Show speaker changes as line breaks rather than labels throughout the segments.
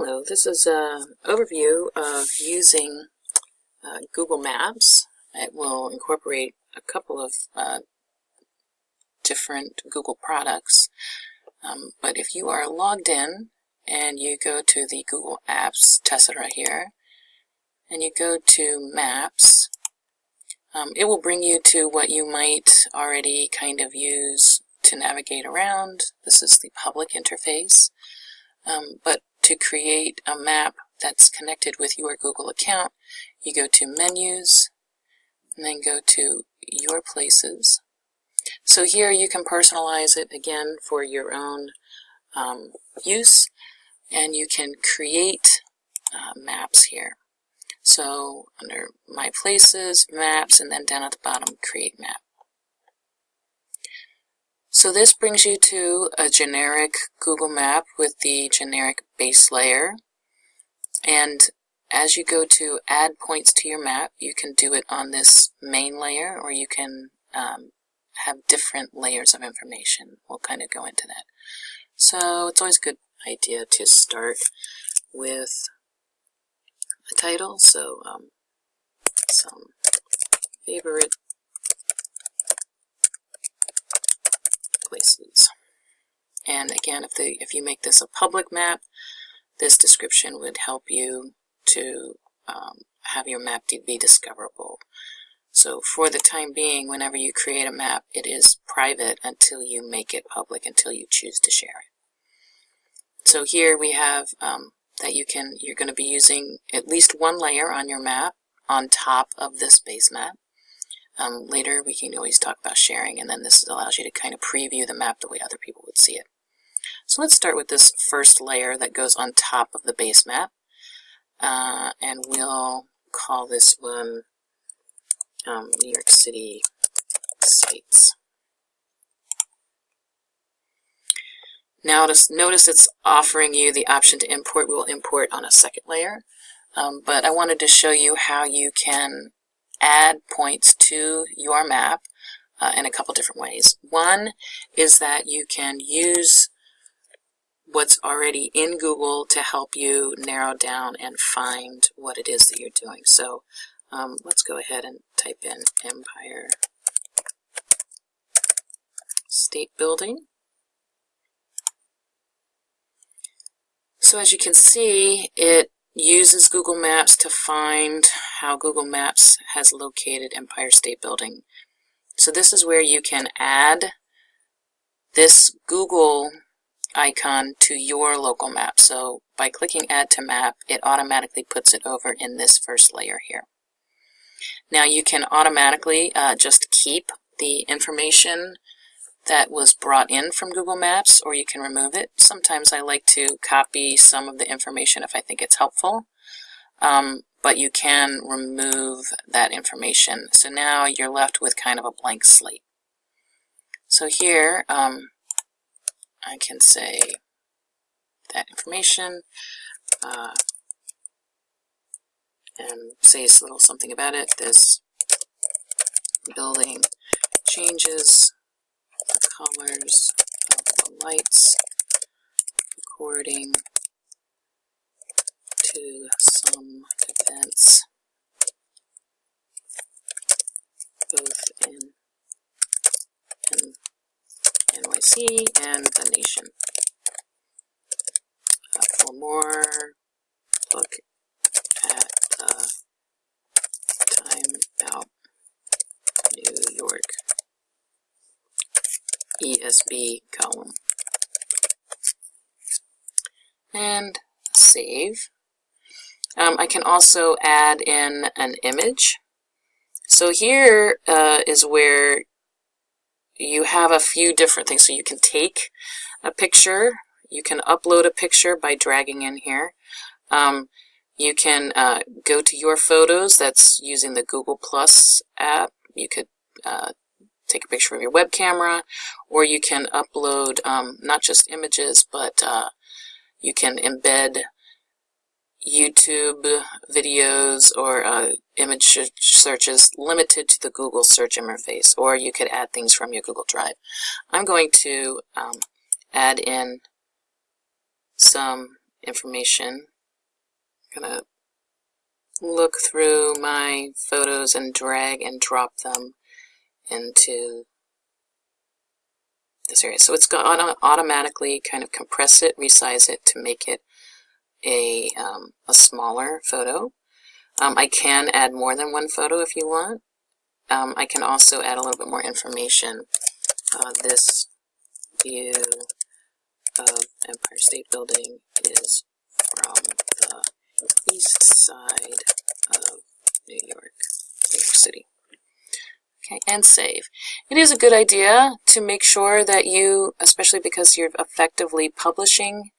Hello, this is an overview of using uh, Google Maps. It will incorporate a couple of uh, different Google products. Um, but if you are logged in and you go to the Google Apps, test right here, and you go to Maps, um, it will bring you to what you might already kind of use to navigate around. This is the public interface. Um, but to create a map that's connected with your Google account, you go to Menus, and then go to Your Places. So here you can personalize it again for your own um, use, and you can create uh, maps here. So under My Places, Maps, and then down at the bottom, Create Map. So this brings you to a generic Google map with the generic base layer. And as you go to add points to your map, you can do it on this main layer or you can um, have different layers of information. We'll kind of go into that. So it's always a good idea to start with a title. So um, some favorite places. And again, if, the, if you make this a public map, this description would help you to um, have your map be discoverable. So for the time being, whenever you create a map, it is private until you make it public, until you choose to share it. So here we have um, that you can, you're going to be using at least one layer on your map on top of this base map. Um, later, we can always talk about sharing, and then this allows you to kind of preview the map the way other people would see it. So let's start with this first layer that goes on top of the base map, uh, and we'll call this one um, New York City sites. Now notice it's offering you the option to import. We will import on a second layer, um, but I wanted to show you how you can add points to your map uh, in a couple different ways. One is that you can use what's already in Google to help you narrow down and find what it is that you're doing. So um, let's go ahead and type in Empire State Building. So as you can see, it uses Google Maps to find how Google Maps has located Empire State Building. So this is where you can add this Google icon to your local map. So by clicking Add to Map, it automatically puts it over in this first layer here. Now you can automatically uh, just keep the information that was brought in from Google Maps, or you can remove it. Sometimes I like to copy some of the information if I think it's helpful, um, but you can remove that information. So now you're left with kind of a blank slate. So here, um, I can say that information, uh, and say a little something about it. This building changes the colors of the lights according to some events both in, in NYC and the nation. Uh, for more, look at the Time Out New York ESB column. And save. Um, I can also add in an image. So here uh, is where you have a few different things. So you can take a picture, you can upload a picture by dragging in here. Um, you can uh, go to your photos, that's using the Google Plus app. You could uh, take a picture of your web camera, or you can upload um, not just images, but uh, you can embed YouTube videos or uh, image searches limited to the Google search interface, or you could add things from your Google Drive. I'm going to um, add in some information. I'm gonna look through my photos and drag and drop them into this area. So it's going to automatically kind of compress it, resize it to make it a, um, a smaller photo. Um, I can add more than one photo if you want. Um, I can also add a little bit more information. Uh, this view of Empire State Building is from the east side of New York, New York City. Okay, and save. It is a good idea to make sure that you, especially because you're effectively publishing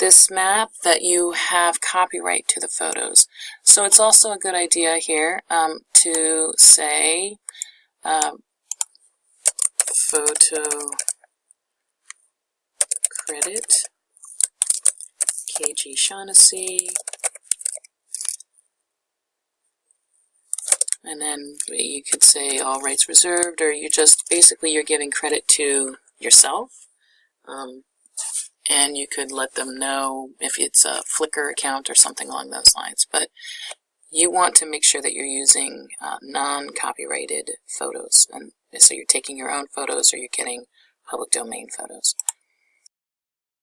this map, that you have copyright to the photos. So it's also a good idea here um, to say um, photo credit KG Shaughnessy and then you could say all rights reserved or you just basically you're giving credit to yourself um, and you could let them know if it's a Flickr account or something along those lines but you want to make sure that you're using uh, non-copyrighted photos and so you're taking your own photos or you're getting public domain photos